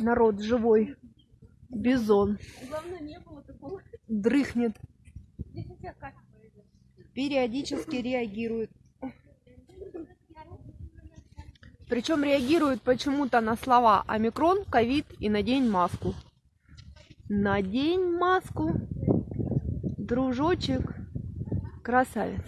народ живой. Бизон. Главное, не было такого. Дрыхнет. Периодически реагирует. Причем реагирует почему-то на слова омикрон, ковид и надень маску. Надень маску, дружочек, красавец.